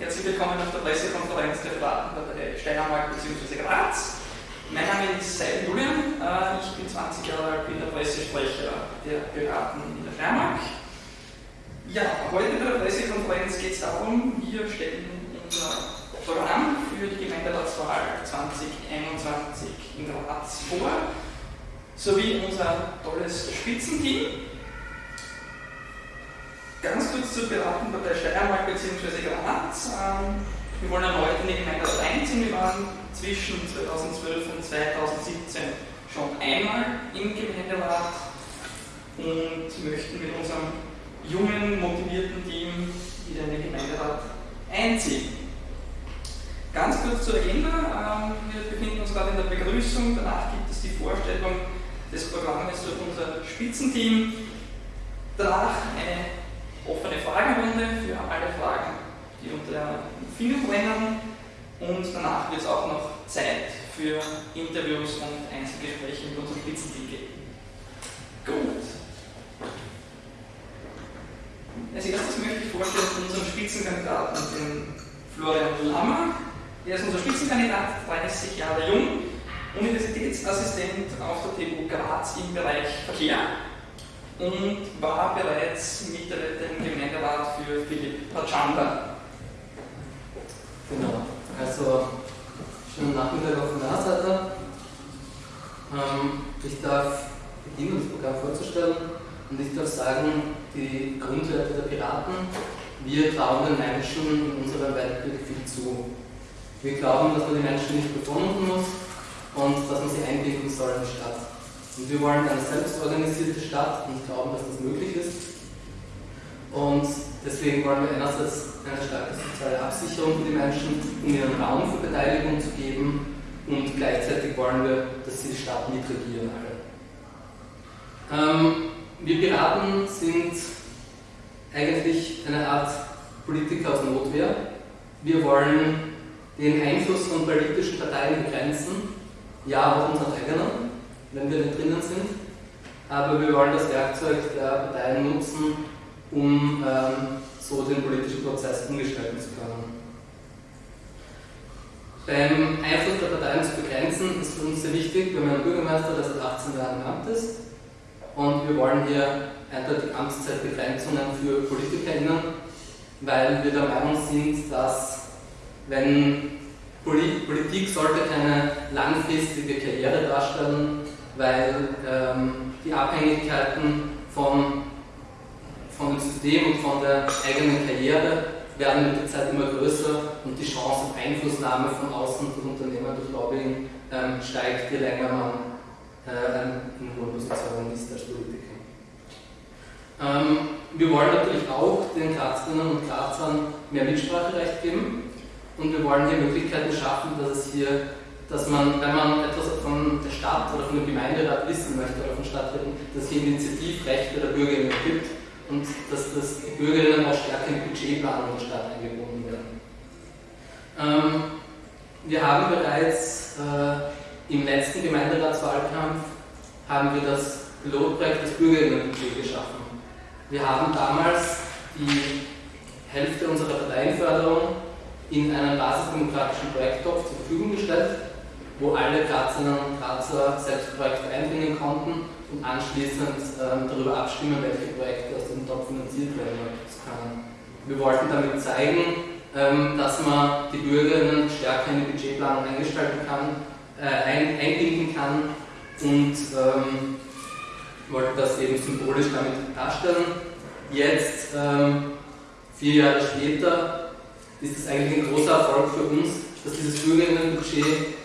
Herzlich willkommen auf der Pressekonferenz der Piratenpartei Steiermark bzw. Graz. Mein Name ist Seidel Julian, äh, ich bin 20 Jahre alt, bin der Pressesprecher der Piraten in der Steiermark. Ja, heute bei der Pressekonferenz geht es darum, wir stellen unser Programm für die Gemeinderatswahl 2021 in Graz vor, sowie unser tolles Spitzenteam. Ganz kurz zur Piratenpartei Steiermark bzw. Graz. Ähm, wir wollen erneut in die Gemeinderat einziehen. Wir waren zwischen 2012 und 2017 schon einmal im Gemeinderat und möchten mit unserem jungen, motivierten Team wieder in den Gemeinderat einziehen. Ganz kurz zur Agenda. Ähm, wir befinden uns gerade in der Begrüßung. Danach gibt es die Vorstellung des Programmes durch unser Spitzenteam. Danach eine offene Fragenrunde für alle Fragen, die unter Finger brennen. Und danach wird es auch noch Zeit für Interviews und Einzelgespräche mit unserem Spitzenteam geben. Gut. Als erstes möchte ich vorstellen unseren Spitzenkandidaten, den Florian Lammer. Er ist unser Spitzenkandidat, 30 Jahre jung, Universitätsassistent auf der TU Graz im Bereich Verkehr und war bereits Mitglied im Gemeinderat für Philipp Pachanda. Genau, also schönen Nachmittag von meiner Seite. Ähm, ich darf beginnen, das Programm vorzustellen und ich darf sagen, die Grundwerte der Piraten, wir trauen den Menschen in unserer Weltbild viel zu. Wir glauben, dass man die Menschen nicht bevormunden muss und dass man sie einbinden soll in die Stadt. Und wir wollen eine selbstorganisierte Stadt und glauben, dass das möglich ist. Und deswegen wollen wir einerseits eine starke soziale Absicherung für die Menschen, um ihnen Raum für Beteiligung zu geben und gleichzeitig wollen wir, dass sie die Stadt mitregieren alle. Ähm, wir Piraten sind eigentlich eine Art Politiker aus Notwehr. Wir wollen den Einfluss von politischen Parteien begrenzen, ja, auch unseren eigenen wenn wir nicht drinnen sind. Aber wir wollen das Werkzeug der Parteien nutzen, um ähm, so den politischen Prozess umgestalten zu können. Beim Einfluss der Parteien zu begrenzen ist für uns sehr wichtig. Wir haben einen Bürgermeister, der seit 18 Jahren im Amt ist. Und wir wollen hier eindeutig Amtszeitbegrenzungen für PolitikerInnen, weil wir der Meinung sind, dass wenn Politik sollte keine langfristige Karriere darstellen, weil ähm, die Abhängigkeiten vom, von dem System und von der eigenen Karriere werden mit der Zeit immer größer und die Chance auf Einflussnahme von außen von Unternehmen durch Lobbying ähm, steigt, je länger man äh, in hohen Positionen ist als Politiker. Ähm, wir wollen natürlich auch den Grazerinnen und Grazern mehr Mitspracherecht geben und wir wollen hier Möglichkeiten schaffen, dass es hier dass man, wenn man etwas von der Stadt oder von dem Gemeinderat wissen möchte oder von Stadträten, dass hier Initiativrechte der Bürgerinnen gibt und dass das die Bürgerinnen auch stärker in Budgetplanung der Stadt eingebunden werden. Ähm, wir haben bereits äh, im letzten Gemeinderatswahlkampf haben wir das Pilotprojekt des Bürgerinnenbudget geschaffen. Wir haben damals die Hälfte unserer Parteienförderung in einen basisdemokratischen Projekttopf zur Verfügung gestellt wo alle Grazerinnen und Grazer selbst Projekte einbringen konnten und anschließend ähm, darüber abstimmen, welche Projekte aus dem Topf finanziert werden können. Wir wollten damit zeigen, ähm, dass man die Bürgerinnen stärker in die Budgetplanung eingestalten kann, äh, ein, einbinden kann und ähm, wollten das eben symbolisch damit darstellen. Jetzt, ähm, vier Jahre später, ist es eigentlich ein großer Erfolg für uns, dass dieses Bürgerinnenbudget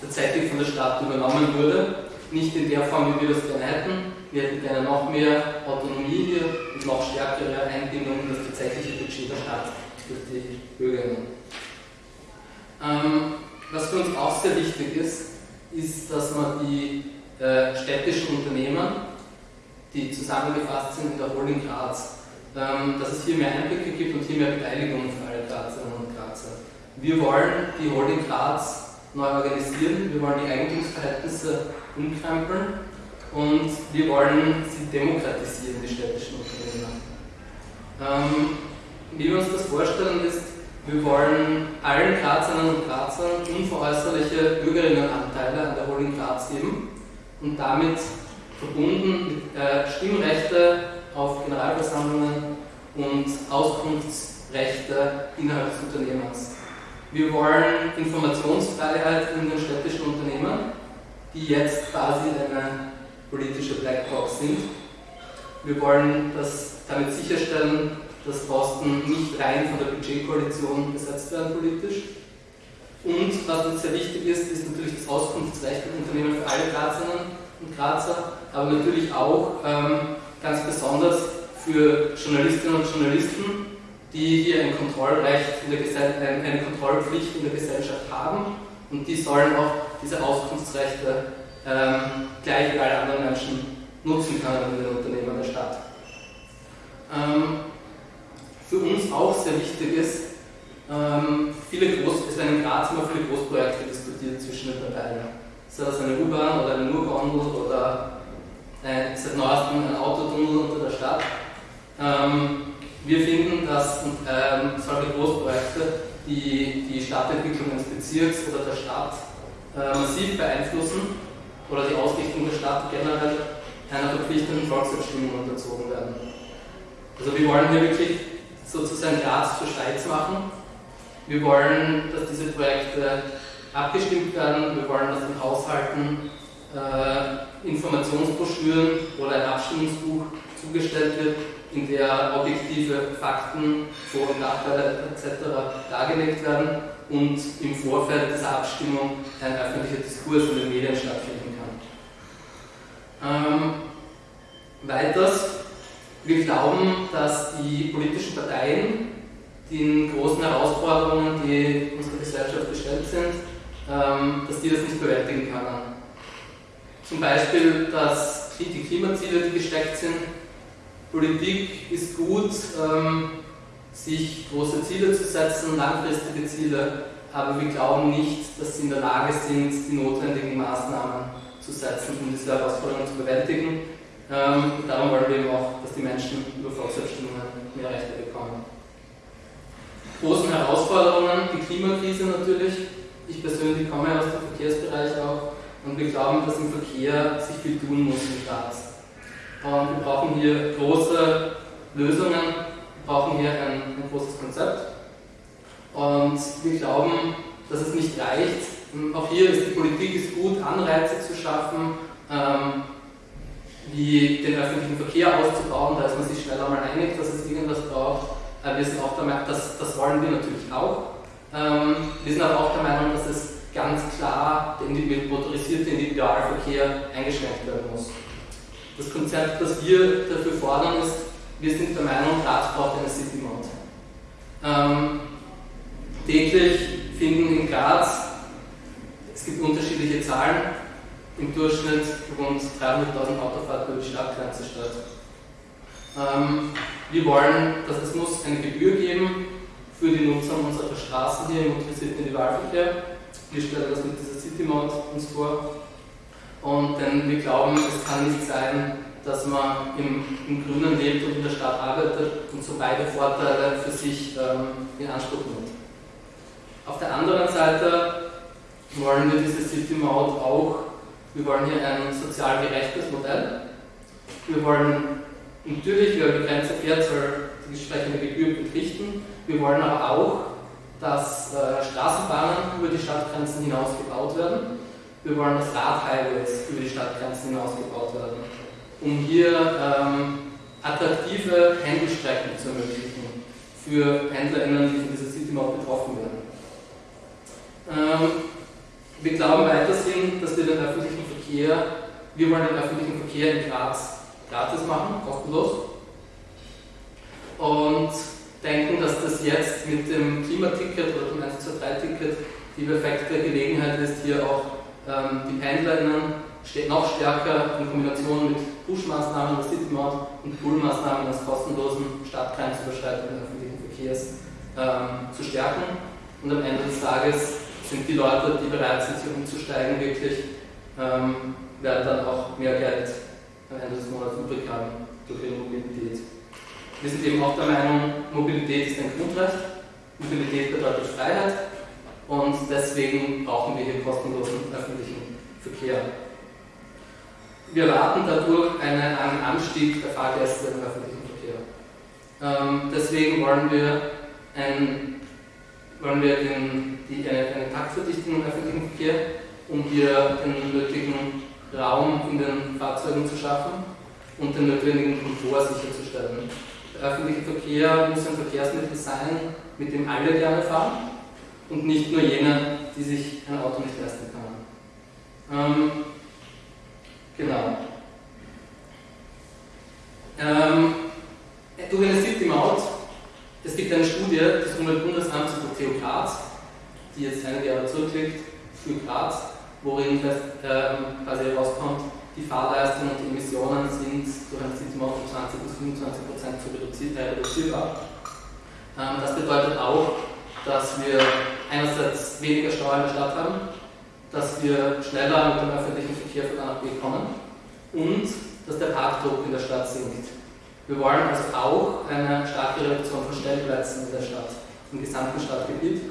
tatsächlich von der Stadt übernommen wurde. Nicht in der Form, wie wir das gerne hätten. Wir hätten gerne noch mehr Autonomie hier und noch stärkere Einbindung in das tatsächliche Budget der Stadt durch die Bürgerinnen. Ähm, was für uns auch sehr wichtig ist, ist, dass man die äh, städtischen Unternehmen, die zusammengefasst sind in der Holding Graz, ähm, dass es hier mehr Einblicke gibt und hier mehr Beteiligung für alle Grazerinnen und Grazer. Wir wollen die Holding Graz neu organisieren, wir wollen die Eigentumsverhältnisse umkrempeln und wir wollen sie demokratisieren, die städtischen Unternehmen. Ähm, wie wir uns das vorstellen, ist, Wir wollen allen Grazerinnen und Grazern unveräußerliche Bürgerinnenanteile an der Holding Graz geben und damit verbunden mit äh, Stimmrechte auf Generalversammlungen und Auskunftsrechte innerhalb des Unternehmens. Wir wollen Informationsfreiheit in den städtischen Unternehmen, die jetzt quasi eine politische Blackbox sind. Wir wollen das damit sicherstellen, dass Posten nicht rein von der Budgetkoalition besetzt werden politisch. Und was uns sehr wichtig ist, ist natürlich das Auskunftsrecht im Unternehmen für alle Grazerinnen und Grazer, aber natürlich auch ähm, ganz besonders für Journalistinnen und Journalisten, die hier ein Kontrollrecht in der Gesell eine Kontrollpflicht in der Gesellschaft haben und die sollen auch diese Auskunftsrechte ähm, gleich wie alle anderen Menschen nutzen können in den Unternehmen der Stadt. Ähm, für uns auch sehr wichtig ist, ähm, viele Groß, es werden in Graz immer viele Großprojekte diskutiert zwischen den Parteien. Sei das eine U-Bahn oder eine Murgondel oder äh, seit neuestem ein Autotunnel unter der Stadt. Ähm, wir finden, dass ähm, solche Großprojekte die, die Stadtentwicklung eines Bezirks oder der Stadt äh, massiv beeinflussen oder die Ausrichtung der Stadt generell einer verpflichtenden Volksabstimmung unterzogen werden. Also wir wollen hier wirklich sozusagen Graz zur Schweiz machen. Wir wollen, dass diese Projekte abgestimmt werden. Wir wollen, dass in Haushalten äh, Informationsbroschüren oder ein Abstimmungsbuch zugestellt wird, in der objektive Fakten, Vor- und Nachteile etc. dargelegt werden und im Vorfeld dieser Abstimmung ein öffentlicher Diskurs in den Medien stattfinden kann. Ähm, weiters, wir glauben, dass die politischen Parteien den großen Herausforderungen, die unserer Gesellschaft gestellt sind, ähm, dass die das nicht bewältigen können. Zum Beispiel, dass die Klimaziele, die gesteckt sind, Politik ist gut, ähm, sich große Ziele zu setzen, langfristige Ziele, aber wir glauben nicht, dass sie in der Lage sind, die notwendigen Maßnahmen zu setzen, um diese Herausforderungen zu bewältigen. Ähm, darum wollen wir eben auch, dass die Menschen über Volksabstimmungen mehr Rechte bekommen. Großen Herausforderungen, die Klimakrise natürlich. Ich persönlich komme aus dem Verkehrsbereich auch und wir glauben, dass im Verkehr sich viel tun muss in Graz. Wir brauchen hier große Lösungen, wir brauchen hier ein, ein großes Konzept. Und wir glauben, dass es nicht reicht. Auch hier ist die Politik ist gut, Anreize zu schaffen, ähm, wie den öffentlichen Verkehr auszubauen. Da ist man sich schnell einmal einig, dass es irgendwas braucht. Äh, wir sind auch der Meinung, das, das wollen wir natürlich auch. Ähm, wir sind aber auch der Meinung, dass es ganz klar der motorisierte Individualverkehr eingeschränkt werden muss. Das Konzept, das wir dafür fordern, ist, wir sind der Meinung, Graz braucht eine City Mode. Ähm, täglich finden in Graz, es gibt unterschiedliche Zahlen, im Durchschnitt rund 300.000 Autofahrten über die Stadtgrenze statt. Ähm, wir wollen, dass es muss eine Gebühr geben für die Nutzer unserer Straßen hier im motorisierten Individualverkehr. Wir stellen das mit dieser City Mode uns vor. Und denn wir glauben, es kann nicht sein, dass man im, im Grünen lebt und in der Stadt arbeitet und so beide Vorteile für sich ähm, in Anspruch nimmt. Auf der anderen Seite wollen wir diese City Mode auch, wir wollen hier ein sozial gerechtes Modell. Wir wollen natürlich, wer begrenzt fährt, soll die entsprechende Gebühr entrichten. Wir wollen aber auch, dass äh, Straßenbahnen über die Stadtgrenzen hinaus gebaut werden wir wollen, dass Radhighways über die Stadtgrenzen hinaus gebaut werden, um hier ähm, attraktive Pendelstrecken zu ermöglichen für PendlerInnen, die von dieser City Map betroffen werden. Ähm, wir glauben weiterhin, dass wir den öffentlichen Verkehr, wir wollen den öffentlichen Verkehr in Graz gratis machen, kostenlos. Und denken, dass das jetzt mit dem Klimaticket oder dem 123-Ticket die perfekte Gelegenheit ist, hier auch ähm, die PendlerInnen noch stärker in Kombination mit Push-Maßnahmen der City Maut und Pull-Maßnahmen des kostenlosen stadtgrenzüberschreitenden öffentlichen Verkehrs ähm, zu stärken. Und am Ende des Tages sind die Leute, die bereit sind, hier umzusteigen, wirklich, ähm, werden dann auch mehr Geld am Ende des Monats übrig haben durch ihre Mobilität. Wir sind eben auch der Meinung, Mobilität ist ein Grundrecht Mobilität bedeutet Freiheit und deswegen brauchen wir hier kostenlosen öffentlichen Verkehr. Wir erwarten dadurch einen, einen Anstieg der Fahrgäste im öffentlichen Verkehr. Ähm, deswegen wollen wir, ein, wollen wir den, die, eine, eine Taktverdichtung im öffentlichen Verkehr, um hier den nötigen Raum in den Fahrzeugen zu schaffen und den notwendigen Komfort sicherzustellen. Der öffentliche Verkehr muss ein Verkehrsmittel sein, mit dem alle gerne fahren und nicht nur jene, die sich ein Auto nicht leisten können. Ähm, genau. Ähm, durch eine City Maut, es gibt eine Studie des Umweltbundesamts über TU Graz, die jetzt einige Jahre zurückliegt, für Graz, worin ähm, quasi herauskommt, die Fahrleistung und die Emissionen sind durch ein City-Maut um 20 bis 25 Prozent äh, reduzierbar. Ähm, das bedeutet auch, dass wir einerseits weniger Stau in der Stadt haben, dass wir schneller mit dem öffentlichen Verkehr von A nach B kommen und dass der Parkdruck in der Stadt sinkt. Wir wollen also auch eine starke Reduktion von Stellplätzen in der Stadt, im gesamten Stadtgebiet.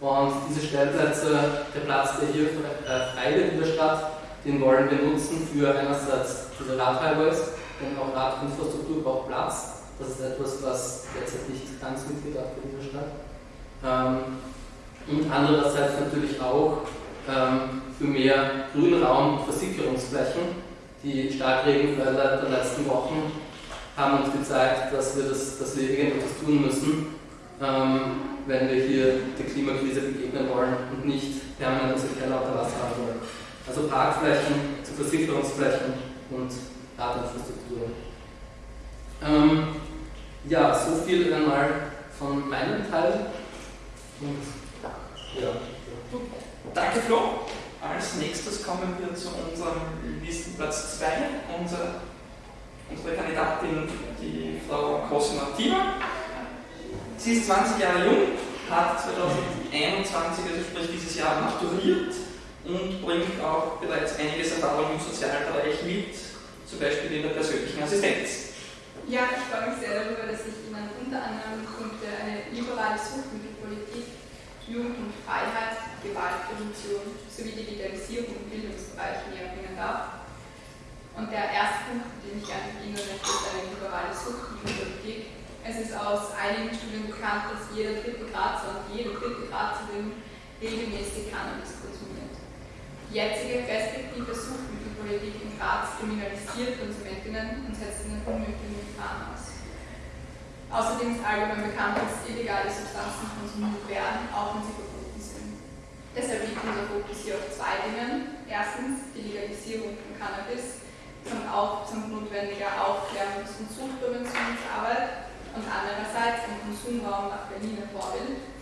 Und diese Stellplätze, der Platz, der hier äh, frei wird in der Stadt, den wollen wir nutzen für einerseits diese Radhighways, denn auch Radinfrastruktur braucht Platz. Das ist etwas, was derzeit nicht ganz mitgedacht wird in der Stadt. Ähm, und andererseits natürlich auch ähm, für mehr Grünraum und Versickerungsflächen. Die Starkregenfälle der letzten Wochen haben uns gezeigt, dass wir das, das Leben etwas tun müssen, ähm, wenn wir hier der Klimakrise begegnen wollen und nicht permanent unsere Keller unter Wasser haben wollen. Also Parkflächen zu Versicherungsflächen und Radinfrastruktur. Ähm, ja, so viel einmal von meinem Teil. Und, ja. Danke Flo. Als nächstes kommen wir zu unserem Listenplatz 2, unsere, unsere Kandidatin, die Frau Cosima Tima. Sie ist 20 Jahre jung, hat 2021, also sprich dieses Jahr, maturiert und bringt auch bereits einiges Erfahrung im Sozialbereich mit, zum Beispiel in der persönlichen Assistenz. Ja, ich freue mich sehr darüber, dass ich Ihnen unter anderem Punkte eine liberale Suchtmittelpolitik, Jugend und Freiheit, Gewaltprävention sowie Digitalisierung im Bildungsbereich näher bringen darf. Und der erste Punkt, den ich gerne beginnen möchte, ist eine liberale Suchtmittelpolitik. Es ist aus einigen Studien bekannt, dass jeder dritte Grazer und jede dritte Grazerin regelmäßig Cannabis die jetzige restriktive Suchtmittelpolitik in Graz kriminalisiert Konsumentinnen und setzt ihnen unnötigen Gefahren aus. Außerdem ist allgemein bekannt, dass illegale Substanzen konsumiert werden, auch wenn sie verboten sind. Deshalb liegt unser Fokus hier auf zwei Dingen. Erstens die Legalisierung von Cannabis und auch zum notwendiger Aufklärungs- und Suchtpräventionsarbeit und andererseits ein Konsumraum nach Berliner Vorbild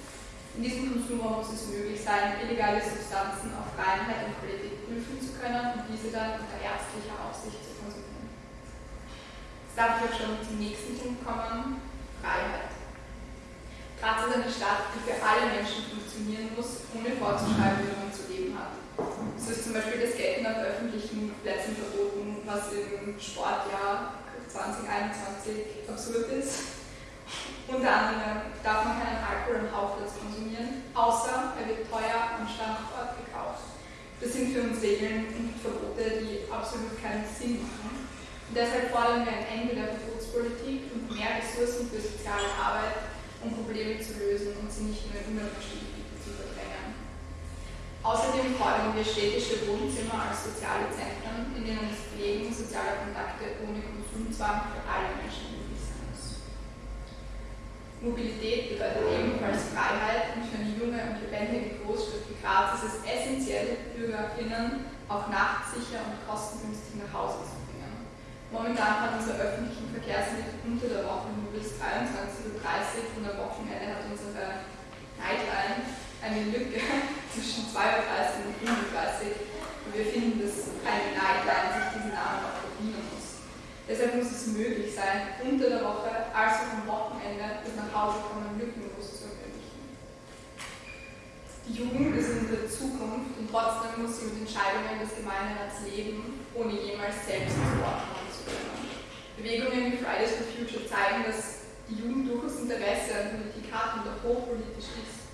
in diesem Konsumraum muss es möglich sein, illegale Substanzen auf Reinheit und Qualität prüfen zu können und diese dann unter ärztlicher Aufsicht zu konsumieren. Jetzt darf ich auch schon zum nächsten Punkt kommen, Freiheit. Graz ist eine Stadt, die für alle Menschen funktionieren muss, ohne vorzuschreiben, wie man zu leben hat. So ist zum Beispiel das Gelten auf öffentlichen Plätzen verboten, was im Sportjahr 2021 absurd ist. Unter anderem darf man keinen Alkohol am Hauptplatz konsumieren, außer er wird teuer am Standort gekauft. Das sind für uns Regeln und Verbote, die absolut keinen Sinn machen. Deshalb fordern wir ein Ende der Verbotspolitik und mehr Ressourcen für soziale Arbeit, um Probleme zu lösen und sie nicht nur in Umweltgebiete zu verdrängen. Außerdem fordern wir städtische Wohnzimmer als soziale Zentren, in denen das Pflegen sozialer Kontakte ohne Konsumzwang für alle Menschen Mobilität bedeutet ebenfalls Freiheit und für eine junge und lebendige Großstadt wie Graz ist es essentiell, BürgerInnen auch nachts sicher und kostengünstig nach Hause zu. Momentan hat unser öffentlichen Verkehrsmittel unter der Woche nur bis 23.30 Uhr und am Wochenende hat unsere Nightline eine Lücke zwischen 2.30 Uhr und 35 Uhr. Und wir finden, dass eine Nightline sich diesen Namen auch verdienen muss. Deshalb muss es möglich sein, unter der Woche als auch am Wochenende das Nachhausekommen lückenlos zu ermöglichen. Die Jugend ist unsere Zukunft und trotzdem muss sie mit Entscheidungen des Gemeinderats leben, ohne jemals selbst zu kommen können. Bewegungen wie Fridays for Future zeigen, dass die Jugend durchaus Interesse an Politik hat und auch hochpolitisch ist.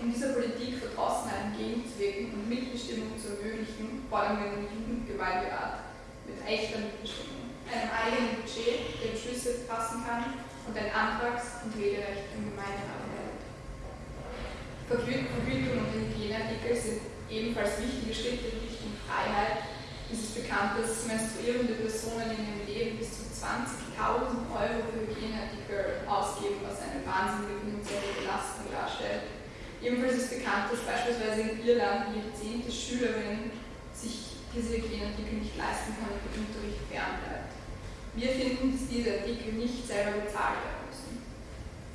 Um dieser Politik Verdrossenheit entgegenzuwirken und Mitbestimmung zu ermöglichen, fordern wir einen Jugendgewaltrat mit echter Mitbestimmung, einem eigenen Budget, der Beschlüsse fassen kann und ein Antrags- und Rederecht im Gemeinderat erhält. Vergütung und Hygieneartikel sind ebenfalls wichtige Schritte in Richtung Freiheit. Es ist bekannt, dass menstruierende Personen in ihrem Leben bis zu 20.000 Euro für Hygieneartikel ausgeben, was eine wahnsinnige finanzielle Belastung darstellt. Ebenfalls ist bekannt, dass beispielsweise in Irland jede zehnte Schülerin sich diese Hygieneartikel nicht leisten kann und der Unterricht fernbleibt. Wir finden, dass diese Artikel nicht selber bezahlt werden müssen.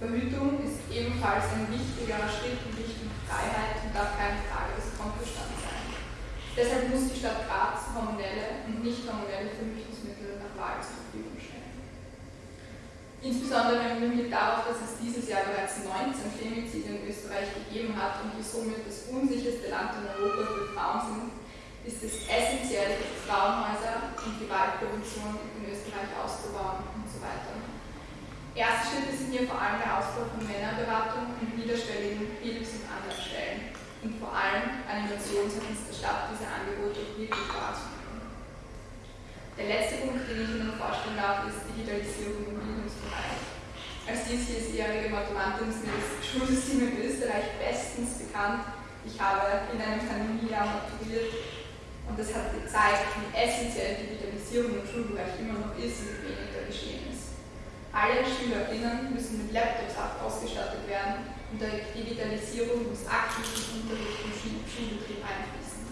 Verhütung ist ebenfalls ein wichtiger Schritt in Richtung Freiheit und darf keine Frage. Deshalb muss die Stadt Graz hormonelle und nicht hormonelle Verhütungsmittel nach Wahl zur Verfügung stellen. Insbesondere erinnern wir darauf, dass es dieses Jahr bereits 19 Femizide in Österreich gegeben hat und wir somit das unsicherste Land in Europa für Frauen sind, ist es essentiell, Frauenhäuser und Gewaltprävention in Österreich auszubauen und so weiter. Erste Schritte sind hier vor allem der Ausbau von Männerberatung und niederschwelligen Hilfs- und Anlaufstellen und vor allem Animation seitens der Stadt, diese Angebote wirklich wahrzunehmen. Der letzte Punkt, den ich Ihnen vorstellen darf, ist Digitalisierung im Bildungsbereich. Als diesjährige Mathematin ist mir das Schulsystem in Österreich bestens bekannt. Ich habe in einem Pandemiejahr maturiert und das hat gezeigt, wie essentiell Digitalisierung im Schulbereich immer noch ist und wie wenig da geschehen ist. Alle SchülerInnen müssen mit Laptops ausgestattet werden Digitalisierung muss aktiv im Unterricht und Schulbetrieb einfließen.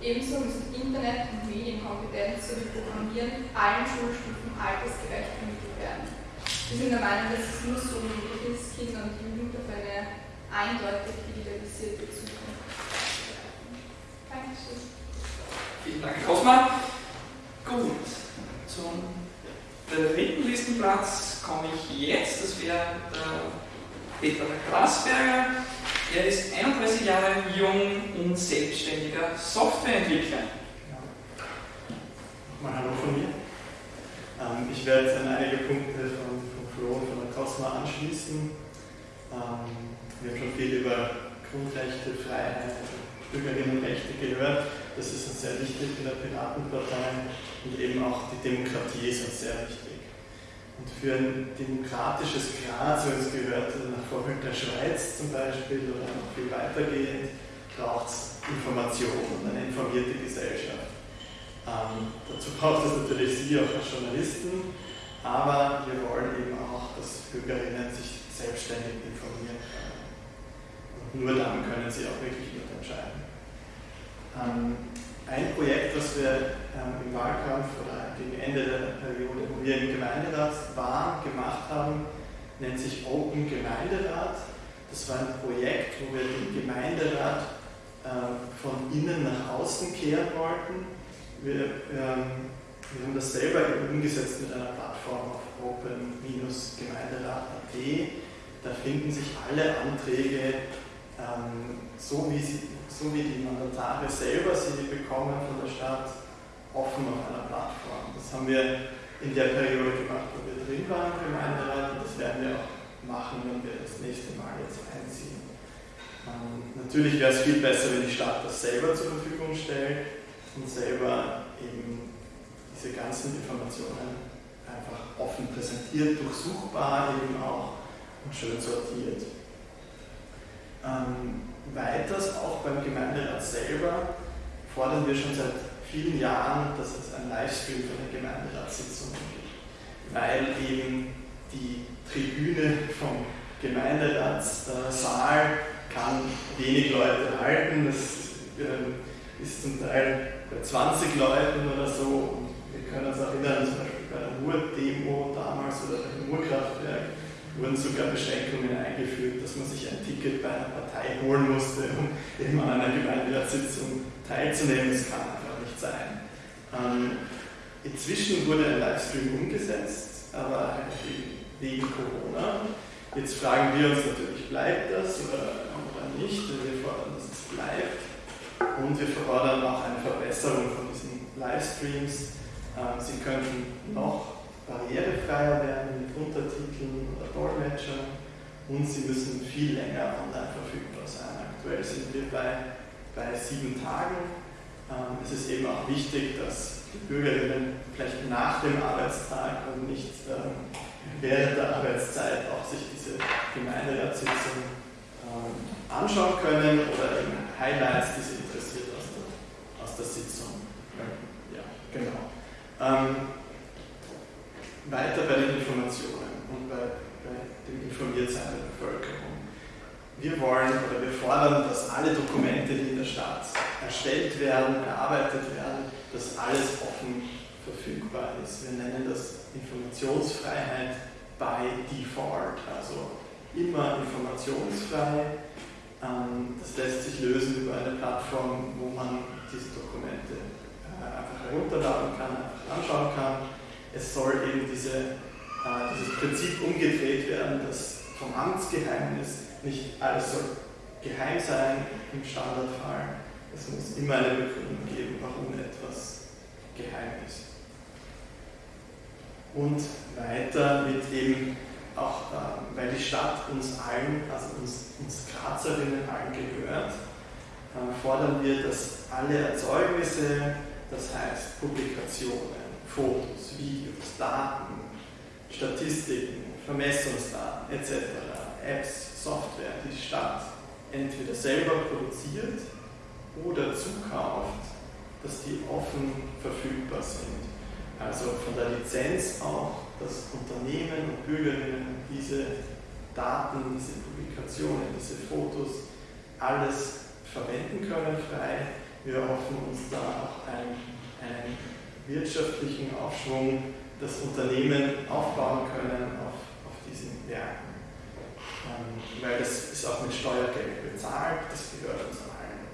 Ebenso müssen Internet- und Medienkompetenz sowie Programmieren allen Schulstufen altersgerecht vermittelt werden. Wir sind der Meinung, dass es nur so möglich ist, Kinder und Jugend auf eine eindeutig digitalisierte Zukunft vorzubereiten. Dankeschön. Vielen Dank, Cosma. Gut, zum dritten Listenplatz komme ich jetzt. Das wäre der Peter Grasberger. Er ist 31 Jahre jung und selbstständiger Softwareentwickler. Ja. Mal Hallo von mir. Ähm, ich werde jetzt an einige Punkte von, von Flo und von der Cosma anschließen. Ähm, wir haben schon viel über Grundrechte, Freiheit, Bürgerinnenrechte gehört. Das ist uns sehr wichtig in der Piratenpartei und eben auch die Demokratie ist uns sehr wichtig. Für ein demokratisches Graz, wie es gehört, nach Vorbild der Schweiz zum Beispiel oder noch viel weitergehend, braucht es Information und eine informierte Gesellschaft. Ähm, dazu braucht es natürlich Sie auch als Journalisten, aber wir wollen eben auch, dass Bürgerinnen sich selbstständig informieren können. Und nur dann können sie auch wirklich mitentscheiden. Ähm, ein Projekt, das wir ähm, im Wahlkampf oder gegen Ende der Periode, wo wir im Gemeinderat waren, gemacht haben, nennt sich Open Gemeinderat. Das war ein Projekt, wo wir den Gemeinderat äh, von innen nach außen kehren wollten. Wir, ähm, wir haben das selber umgesetzt mit einer Plattform auf open-gemeinderat.at. Da finden sich alle Anträge, ähm, so wie sie so wie die Mandatare selber sie bekommen von der Stadt, offen auf einer Plattform. Das haben wir in der Periode gemacht, wo wir drin waren im Gemeinderat und das werden wir auch machen, wenn wir das nächste Mal jetzt einziehen. Ähm, natürlich wäre es viel besser, wenn die Stadt das selber zur Verfügung stellt und selber eben diese ganzen Informationen einfach offen präsentiert, durchsuchbar eben auch und schön sortiert. Ähm, weiters, auch beim Gemeinderat selber, fordern wir schon seit vielen Jahren, dass es ein Livestream von den Gemeinderatssitzungen gibt, weil eben die Tribüne vom Gemeinderatssaal kann wenig Leute halten. Das ähm, ist zum Teil bei 20 Leuten oder so. Und wir können uns erinnern, zum Beispiel bei der Ruhr-Demo damals oder beim Ruhrkraftwerk wurden sogar Beschränkungen eingeführt, dass man sich ein Ticket bei einer Partei holen musste, um eben an einer Gemeinderatssitzung teilzunehmen. Das kann einfach nicht sein. Ähm, inzwischen wurde ein Livestream umgesetzt, aber wegen Corona. Jetzt fragen wir uns natürlich, bleibt das oder, oder nicht? Wir fordern, dass es bleibt. Und wir fordern auch eine Verbesserung von diesen Livestreams. Ähm, sie könnten noch barrierefreier werden mit Untertiteln oder und sie müssen viel länger online verfügbar sein. Aktuell sind wir bei, bei sieben Tagen. Ähm, es ist eben auch wichtig, dass die Bürgerinnen vielleicht nach dem Arbeitstag und nicht ähm, während der Arbeitszeit auch sich diese Gemeinderatssitzung ähm, anschauen können oder eben Highlights, die sie interessiert aus der, aus der Sitzung. Ja, genau. Weiter bei den Informationen und bei dem Informiertsein der Bevölkerung. Wir wollen oder wir fordern, dass alle Dokumente, die in der Stadt erstellt werden, erarbeitet werden, dass alles offen verfügbar ist. Wir nennen das Informationsfreiheit by Default, also immer informationsfrei. Ähm, das lässt sich lösen über eine Plattform, wo man diese Dokumente äh, einfach herunterladen kann, einfach anschauen kann. Es soll eben diese äh, dieses Prinzip umgedreht werden, dass vom Amtsgeheimnis nicht alles soll geheim sein im Standardfall. Es muss immer eine Begründung geben, warum etwas geheim ist. Und weiter mit eben auch, äh, weil die Stadt uns allen, also uns, uns Grazerinnen allen gehört, äh, fordern wir, dass alle Erzeugnisse, das heißt Publikationen, Fotos, Videos, Daten, Statistiken, Vermessungsdaten etc., Apps, Software, die die Stadt entweder selber produziert oder zukauft, dass die offen verfügbar sind. Also von der Lizenz auch, dass Unternehmen und Bürgerinnen diese Daten, diese Publikationen, diese Fotos, alles verwenden können frei. Wir hoffen uns da auch einen, einen wirtschaftlichen Aufschwung das Unternehmen aufbauen können auf, auf diesen Werken. Ähm, weil das ist auch mit Steuergeld bezahlt, das gehört uns allen.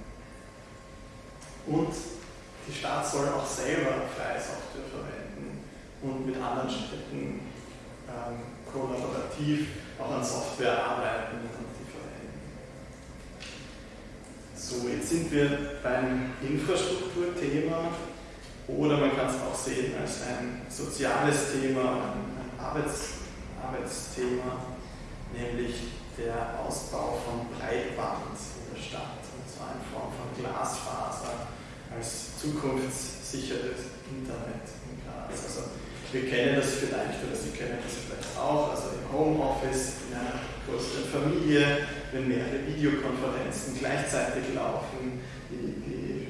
Und die Stadt soll auch selber freie Software verwenden und mit anderen Städten ähm, kollaborativ auch an Software arbeiten und die verwenden. So, jetzt sind wir beim Infrastrukturthema oder man kann es auch sehen als ein soziales Thema, ein Arbeits, Arbeitsthema, nämlich der Ausbau von Breitband in der Stadt, und zwar in Form von Glasfaser als zukunftssicheres Internet in Graz. Also wir kennen das vielleicht oder Sie kennen das vielleicht auch, also im Homeoffice, in einer größeren Familie, wenn mehrere Videokonferenzen gleichzeitig laufen, die,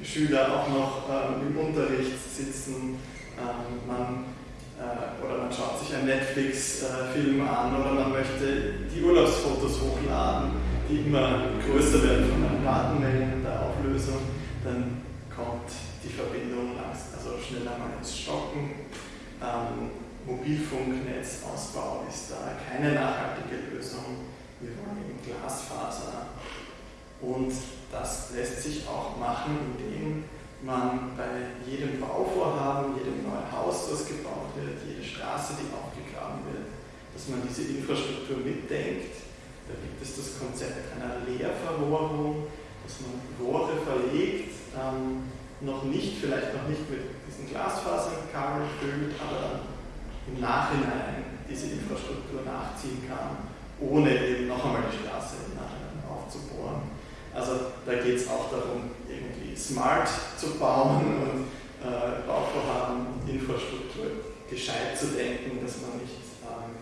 Schüler auch noch ähm, im Unterricht sitzen. Ähm, man, äh, oder man schaut sich einen Netflix-Film äh, an oder man möchte die Urlaubsfotos hochladen, die immer größer werden von den Datenmengen der Auflösung. Dann kommt die Verbindung also schneller mal ins Stocken. Ähm, Mobilfunknetzausbau ist da keine nachhaltige Lösung. Wir wollen eben Glasfaser und das lässt sich auch machen, indem man bei jedem Bauvorhaben, jedem neuen Haus, das gebaut wird, jede Straße, die aufgegraben wird, dass man diese Infrastruktur mitdenkt. Da gibt es das Konzept einer Leerverrohrung, dass man Rohre verlegt, ähm, noch nicht, vielleicht noch nicht mit diesen Glasfaserkabeln füllt, aber dann im Nachhinein diese Infrastruktur nachziehen kann, ohne eben noch einmal die Straße im Nachhinein aufzubohren. Also da geht es auch darum, irgendwie smart zu bauen und äh, Bauvorhaben und Infrastruktur gescheit zu denken, dass man nicht ähm,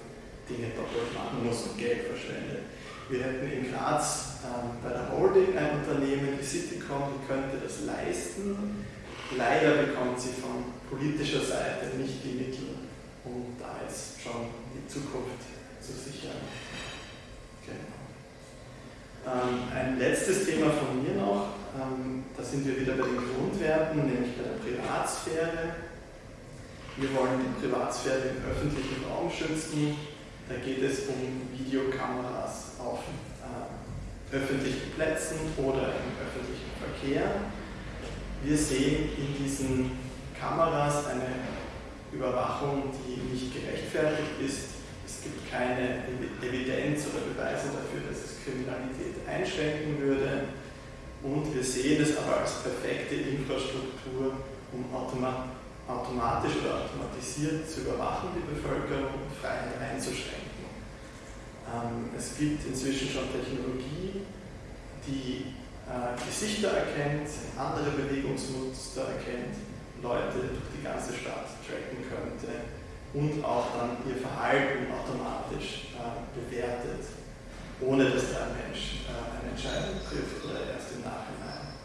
Dinge doppelt machen muss und Geld verschwendet. Wir hätten in Graz ähm, bei der Holding ein Unternehmen, die Citycom, die könnte das leisten. Leider bekommt sie von politischer Seite nicht die Mittel, um da jetzt schon die Zukunft zu sichern. Ähm, ein letztes Thema von mir noch, ähm, da sind wir wieder bei den Grundwerten, nämlich bei der Privatsphäre. Wir wollen die Privatsphäre im öffentlichen Raum schützen. Da geht es um Videokameras auf äh, öffentlichen Plätzen oder im öffentlichen Verkehr. Wir sehen in diesen Kameras eine Überwachung, die nicht gerechtfertigt ist. Es gibt keine Evidenz oder Beweise dafür, dass es Kriminalität einschränken würde. Und wir sehen es aber als perfekte Infrastruktur, um automatisch oder automatisiert zu überwachen, die Bevölkerung und Freiheit einzuschränken. Ähm, es gibt inzwischen schon Technologie, die äh, Gesichter erkennt, andere Bewegungsmuster erkennt, Leute durch die ganze Stadt tracken könnte und auch dann ihr Verhalten automatisch äh, bewertet, ohne dass da ein Mensch äh, eine Entscheidung trifft oder erst im Nachhinein.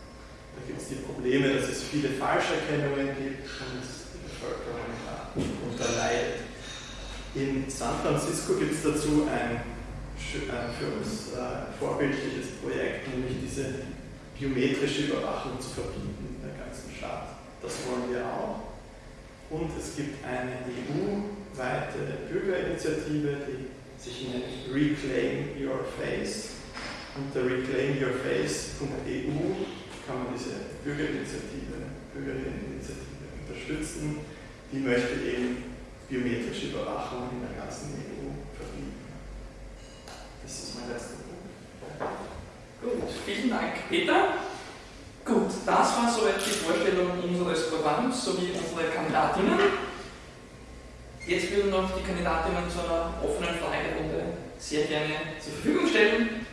Da gibt es die Probleme, dass es viele Falscherkennungen gibt und die Bevölkerung darunter leidet. In San Francisco gibt es dazu ein, ein für uns äh, vorbildliches Projekt, nämlich diese biometrische Überwachung zu verbieten in der ganzen Stadt. Das wollen wir auch. Und es gibt eine EU-weite Bürgerinitiative, die sich nennt Reclaim Your Face. Unter reclaimyourface.eu kann man diese Bürgerinitiative, Bürgerinneninitiative unterstützen. Die möchte eben biometrische Überwachung in der ganzen EU verbieten. Das ist mein letzter Punkt. Gut, vielen Dank, Peter. Gut, das war soweit die Vorstellung unseres Programms sowie unserer Kandidatinnen. Jetzt würden noch die Kandidatinnen zu einer offenen Fragerunde sehr gerne zur Verfügung stellen.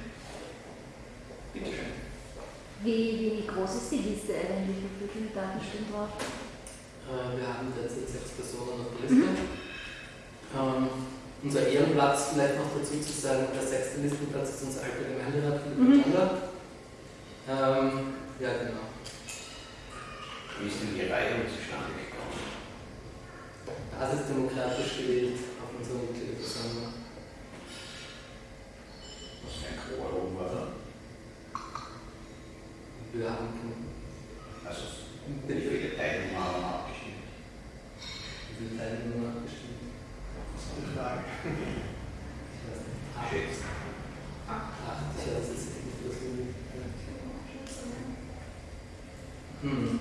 Bitte schön. Wie, wie groß ist die Liste eigentlich? Wie viele Kandidaten stehen drauf? Äh, wir haben derzeit sechs Personen auf der Liste. Mhm. Ähm, unser Ehrenplatz, vielleicht noch dazu zu sagen, der sechste Listenplatz ist unser alter Gemeinderat, Philipp mhm. Ähm, ja, genau. Wie ist denn die Reihung zustande gekommen? Basisdemokratisch gewählt auf unserer Mitgliederversammlung. Was für ein Quorum war da? Wir haben Also, wie viele Teilnehmer haben abgestimmt? Wie viele Teilnehmer haben abgestimmt? Das ist eine Frage. Ich weiß nicht. Acht. Schätzen. Acht, ich weiß es nicht, was wir hm.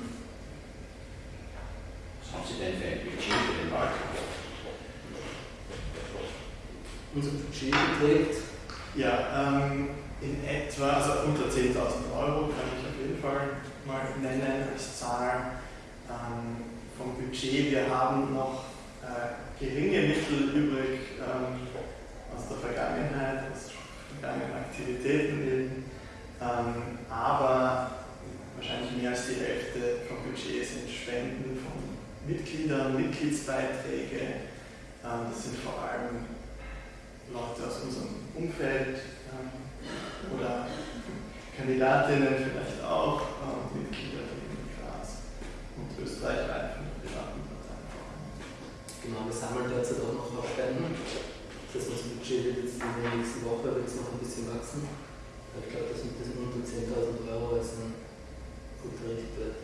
Was haben Sie denn für ein Budget für den Wahlkampf? Unser Budget beträgt? Ja, ähm, in etwa, also unter 10.000 Euro kann ich auf jeden Fall mal nennen als Zahl ähm, vom Budget. Wir haben noch äh, geringe Mittel übrig ähm, aus der Vergangenheit, aus vergangenen Aktivitäten eben. Ähm, aber wahrscheinlich mehr als die Hälfte vom Budget sind Spenden von Mitgliedern, Mitgliedsbeiträge. Ähm, das sind vor allem Leute aus unserem Umfeld ähm, oder Kandidatinnen vielleicht auch, ähm, Mitglieder in Graz und österreichweit von der privaten Parteien. Genau, wir sammeln derzeit auch noch Spenden. Das heißt, das Budget wird jetzt in der nächsten Woche wird noch ein bisschen wachsen. Ich glaube, das mit diesen unter 10.000 Euro ist ein guter Richtwert.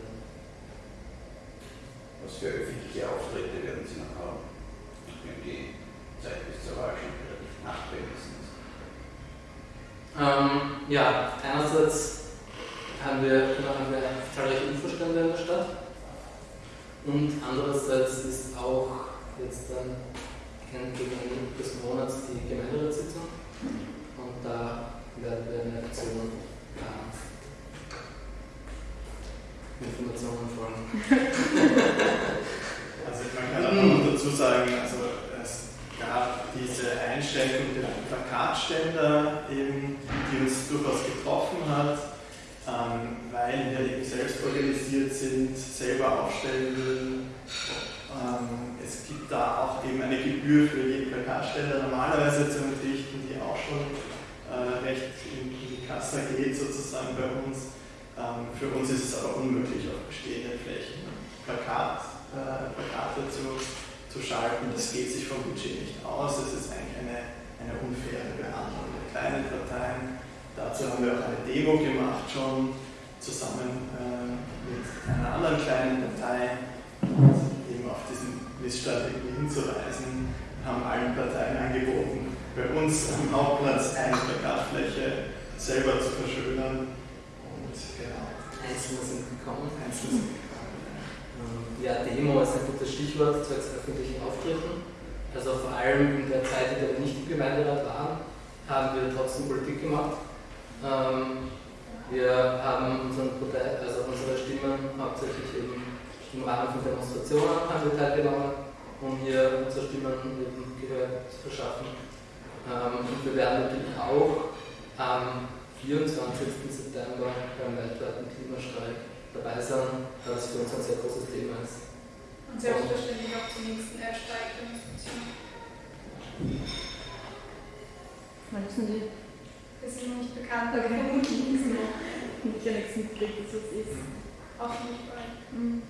Was für öffentliche Auftritte werden Sie noch haben? Wenn die Zeit bis zur Wahl schon relativ knapp wenigstens. Ähm, ja, einerseits haben wir, haben wir zahlreiche Infostände in der Stadt und andererseits ist auch jetzt dann gegen Ende des Monats die Gemeinderatssitzung und da werden wir eine Aktion haben. Informationen folgen. also man kann auch noch dazu sagen, also es gab diese Einschränkung der Plakatständer, eben, die uns durchaus getroffen hat, ähm, weil wir eben selbst organisiert sind, selber aufstellen würden. Ähm, es gibt da auch eben eine Gebühr für jeden Plakatständer normalerweise zu entrichten, die auch schon äh, recht in, die Kasse geht sozusagen bei uns. Ähm, für uns ist es aber unmöglich, auf bestehenden Flächen Plakat, äh, Plakate zu, zu schalten. Das geht sich vom Budget nicht aus. Es ist eigentlich eine, eine unfaire Behandlung der kleinen Parteien. Dazu haben wir auch eine Demo gemacht schon, zusammen äh, mit einer anderen kleinen Partei, eben auf diesen Missstand hinzuweisen. Haben allen Parteien angeboten, bei uns am Hauptplatz eine Plakatfläche selber zu verschönern Einzelne sind gekommen. Einzelne sind gekommen. Ähm, ja, Demo ist ein gutes Stichwort zwecks öffentlichen Auftritten. Also vor allem in der Zeit, in der wir nicht im Gemeinderat waren, haben wir trotzdem Politik gemacht. Ähm, wir haben also unsere Stimmen hauptsächlich eben im Rahmen von Demonstrationen haben wir teilgenommen, um hier unsere Stimmen eben Gehör zu verschaffen. Ähm, und wir werden natürlich auch am 24. September beim weltweiten Klimastreik dabei sein, da es für uns ein sehr großes Thema ist. Und selbstverständlich auch zur nächsten Erdsteigdemonstration. Wann ist denn die? Das ist noch nicht bekannt, aber Okay. vermutlich noch. Ich ja nichts mitgekriegt, dass es ist. Auch nicht bald. Mhm.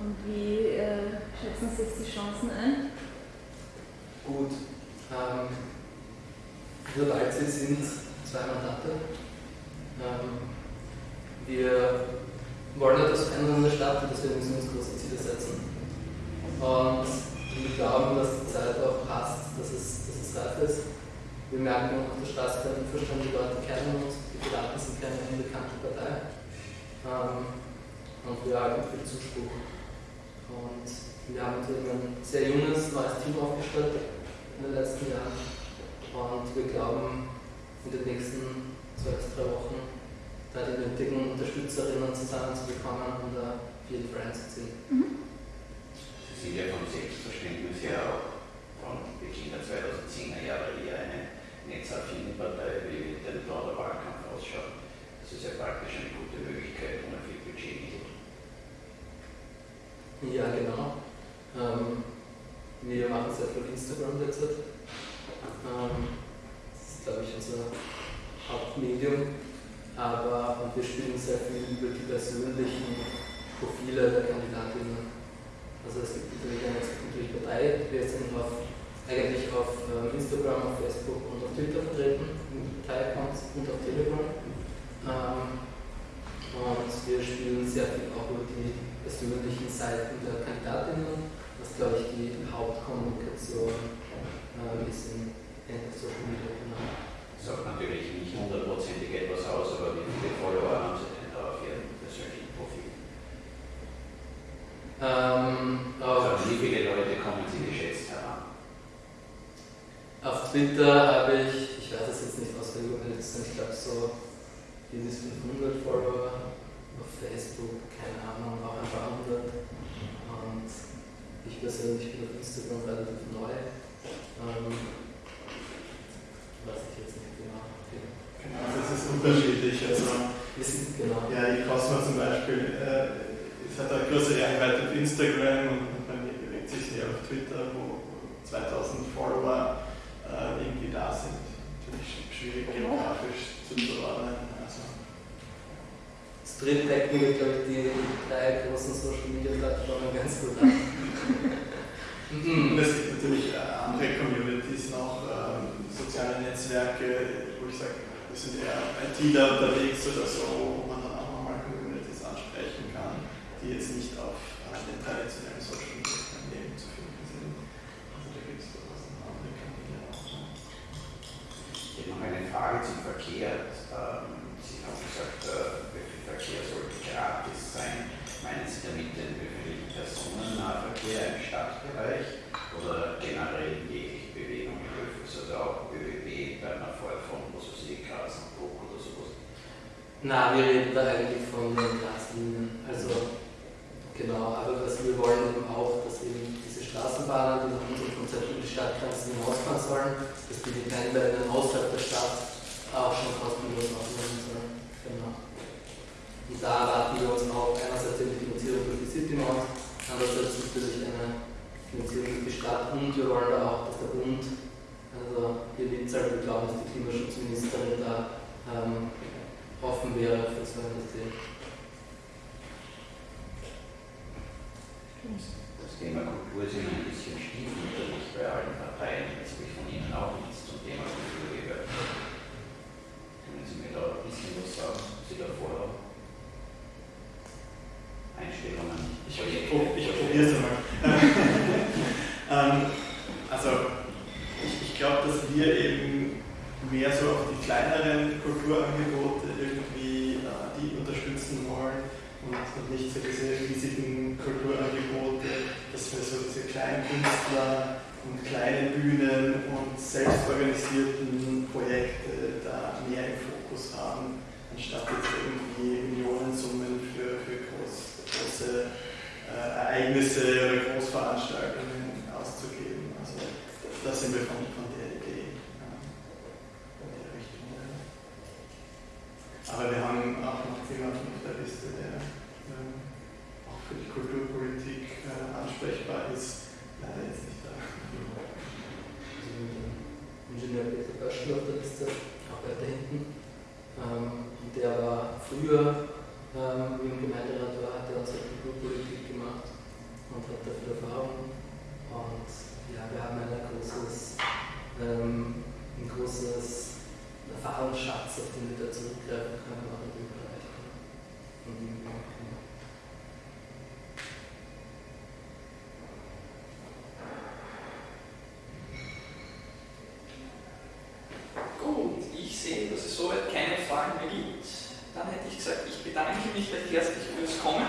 Und wie äh, schätzen Sie jetzt die Chancen ein? Gut, ähm, wir Walze sind zwei Mandate. Ähm, wir wollen etwas verändern in der Stadt und deswegen müssen wir uns große Ziele setzen. Und wir glauben, dass die Zeit auch passt, dass es, dass es reif ist. Wir merken auf der Straße keinen Unverstand, die Leute kennen uns, die Piraten sind keine unbekannte Partei. Ähm, und wir erhalten viel Zuspruch. Und wir haben natürlich ein sehr junges, neues Team aufgestellt in den letzten Jahren. Und wir glauben, in den nächsten zwei bis drei Wochen da die nötigen Unterstützerinnen zusammenzubekommen und da viel voranzuziehen. Sie sind ja vom Selbstverständnis her auch von Beginn der 2010er Jahre eher eine netzaffine Partei, wie der der Wahlkampf ausschaut. Das ist ja praktisch eine gute Möglichkeit, ohne viel Budgetmittel. Ja, genau. Ähm, wir machen sehr viel Instagram derzeit. Ähm, das ist, glaube ich, unser Hauptmedium. Aber und wir spielen sehr viel über die persönlichen Profile der Kandidatinnen. Also es gibt natürlich eine natürlich Partei, wir sind auf, eigentlich auf ähm, Instagram, auf Facebook und auf Twitter vertreten, mit Partei-Accounts und auf Telegram. Ähm, und wir spielen sehr viel persönlichen Seiten der Kandidatinnen, was glaube ich die Hauptkommunikation äh, ist in, in Social Media. Genau. Sagt natürlich nicht hundertprozentig etwas aus, aber wie viele Follower haben Sie denn da auf Ihrem persönlichen Profil? Ähm, Also auf, wie viele Leute kommen Sie geschätzt heran? auf Twitter habe ich, ich weiß es jetzt nicht auswendig, ich glaube so bis 500 Follower. Auf Facebook, keine Ahnung, auch ein paar hundert. Und ich persönlich bin auf Instagram relativ neu. Ähm, weiß ich jetzt nicht genau. Okay. Genau, das ist unterschiedlich. Also, sind genau. ja, die Cosmo zum Beispiel, äh, es hat eine größere Reichweite auf Instagram und, bei mir bewegt sich sehr auf Twitter, wo 2000 Follower äh, irgendwie da sind. Natürlich schwierig geografisch zuzuordnen. Also, Street decken wir, glaube ich, die drei großen Social Media Plattformen ganz gut ab. Und Mhm. es gibt natürlich äh, andere Communities noch, ähm, soziale Netzwerke, wo ich sage, wir sind eher ITler unterwegs oder so, wo man dann auch nochmal Communities ansprechen kann, die jetzt nicht auf äh, den traditionellen Social Media Kanälen zu finden sind. Also da gibt es durchaus noch andere Kanäle auch. Ich hätte noch eine Frage zum Verkehr. Ähm, Sie haben gesagt, äh, Verkehr sollte gratis sein. Meinen Sie damit den öffentlichen Personennahverkehr im Stadtbereich oder generell jegliche Bewegung im Öffis, also auch ÖBB bei einer Fahrt von was weiß ich, Graz nach Bruck oder sowas? Da eigentlich von den Glaslinien. Also, genau, aber was wir wollen eben auch, dass eben diese Straßenbahnen, die nach unserem Konzept über die Stadtgrenzen hinausfahren sollen, dass die die Pendlerinnen außerhalb der Stadt auch schon kostenlos aufnehmen sollen. Genau. Und da erwarten wir uns auch einerseits eine Finanzierung durch die City Maus, andererseits natürlich eine Finanzierung durch die Stadt und wir wollen da auch, dass der Bund, also hier Witzel, wir glauben, dass die Klimaschutzministerin da ähm, offen wäre für so ein System. Das Thema Kultur ist immer ein bisschen stiefmütterlich bei allen Parteien. Jetzt habe ich von Ihnen auch nichts zum Thema Kultur gehört. Können Sie mir da ein bisschen was sagen, was Sie da vorhaben? Einstellungen, Ich, ich, ich probiere es einmal. ähm, also, ich, ich glaube, dass wir eben mehr so auf die kleineren Kulturangebote irgendwie äh, die unterstützen wollen und, nicht so diese riesigen Kulturangebote, dass wir so diese kleinen Künstler und kleine Bühnen und selbstorganisierten Projekte da mehr im Fokus haben, anstatt jetzt irgendwie Millionensummen für, für groß, große äh, Ereignisse oder Großveranstaltungen auszugeben. Also da sind wir von, von der Aber wir haben auch noch jemanden auf der Liste, der ähm, auch für die Kulturpolitik äh, ansprechbar ist. Leider jetzt nicht da. Also Ingenieur Peter Böschel auf der Liste, auch weiter hinten. Ähm, der war früher, ähm, wie im Gemeinderat war, hat er unsere Kulturpolitik gemacht und hat da viel Erfahrung. Und ja, wir haben ein großes, ähm, ein großes Erfahrungsschatz, auf den wir da zurückgreifen können, auch in dem Bereich. Und Gut, ich sehe, dass es soweit keine Fragen mehr gibt. Dann hätte ich gesagt, ich bedanke mich recht herzlich fürs Kommen.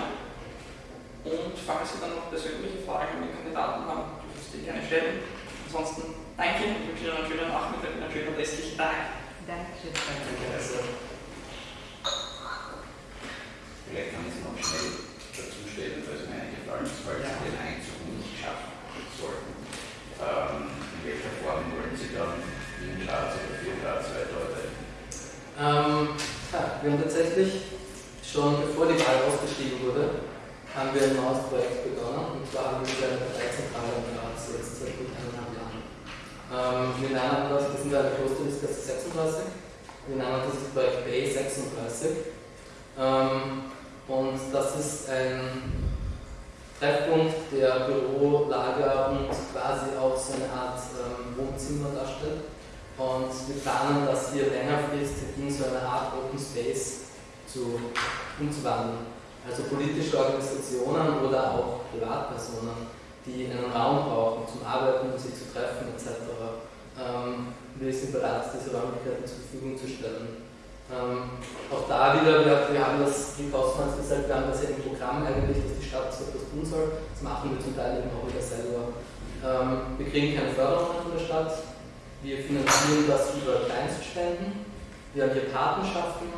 Und falls Sie dann noch persönliche Fragen an den Kandidaten haben, dürfen Sie die gerne stellen. Ansonsten danke und wünsche Ihnen einen schönen Nachmittag und einen schönen restlichen Tag. Dankeschön. Danke, also. Vielleicht kann ich es noch schnell dazu stellen, falls mir eingefallen ist, falls Sie den Einzug nicht schaffen sollten. Ähm, in welcher Form wollen Sie dann in Graz oder für Graz weiterarbeiten? Ähm, ja, wir haben tatsächlich schon bevor die Wahl ausgeschrieben wurde, haben wir ein neues Projekt begonnen und zwar haben wir mit einer Parteizentrale in Graz jetzt seit gut eineinhalb Jahren. Ähm, wir nennen das, wir sind ja eine Klosterliste 36, wir nennen das Projekt Bay 36 ähm, und das ist ein Treffpunkt, der Büro, Lager und quasi auch so eine Art ähm, Wohnzimmer darstellt. Und wir planen das hier längerfristig in so eine Art Open Space zu, umzuwandeln. Also politische Organisationen oder auch Privatpersonen, die einen Raum brauchen zum Arbeiten, um sich zu treffen etc. Ähm, wir sind bereit, diese Räumlichkeiten zur Verfügung zu stellen. Ähm, auch da wieder, wir, wir haben das, wie Kostmanns gesagt, wir haben das ja im Programm eigentlich, dass die Stadt so etwas tun soll. Das machen wir zum Teil eben auch wieder selber. Ähm, wir kriegen keine Förderung von der Stadt. Wir finanzieren das über Kleinstspenden. Wir haben hier Patenschaften,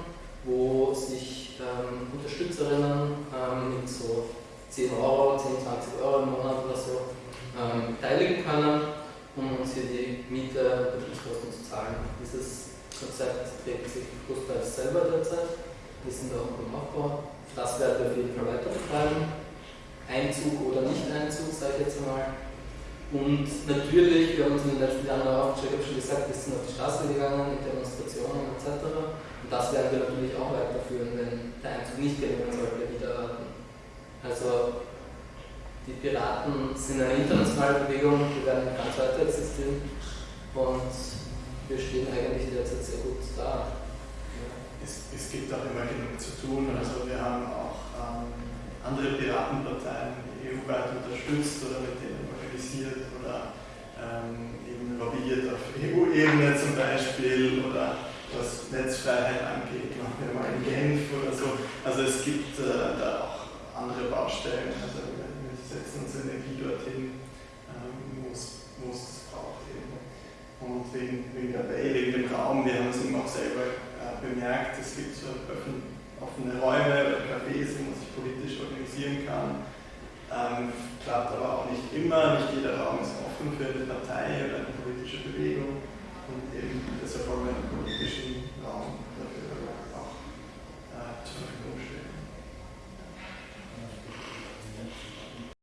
wo sich ähm, Unterstützerinnen ähm, mit so 10 Euro, 10, 20 Euro im Monat oder so ähm, beteiligen können, um uns hier die Miete und Betriebskosten zu zahlen. Dieses Konzept trägt sich großteils selber derzeit. Wir sind auch im Aufbau. Das werden wir auf jeden Fall weiter betreiben. Einzug oder Nicht-Einzug, sage ich jetzt einmal. Und natürlich, wir haben uns in den letzten Jahren auch, ich habe schon gesagt, wir sind auf die Straße gegangen mit Demonstrationen etc. Und das werden wir natürlich auch weiterführen, wenn der Einzug nicht gelingen sollte, wieder Also die Piraten sind eine internationale Bewegung, die werden ganz weiter existieren und wir stehen eigentlich derzeit sehr gut da. Es, es, gibt auch immer genug zu tun. Also wir haben auch ähm, andere Piratenparteien EU-weit unterstützt oder mit denen organisiert oder ähm, eben lobbyiert auf EU-Ebene zum Beispiel oder was Netzfreiheit angeht, machen wir mal in Genf oder so. Also es gibt äh, da auch andere Baustellen, also setzen uns Energie dorthin, ähm, wo es braucht eben. Und wegen, wegen der Bay, wegen dem Raum, wir haben es eben auch selber äh, bemerkt, es gibt so offene Räume oder Cafés, wo man sich politisch organisieren kann. Ähm, klappt aber auch nicht immer, nicht jeder Raum ist offen für eine Partei oder eine politische Bewegung und eben deshalb wollen wir einen politischen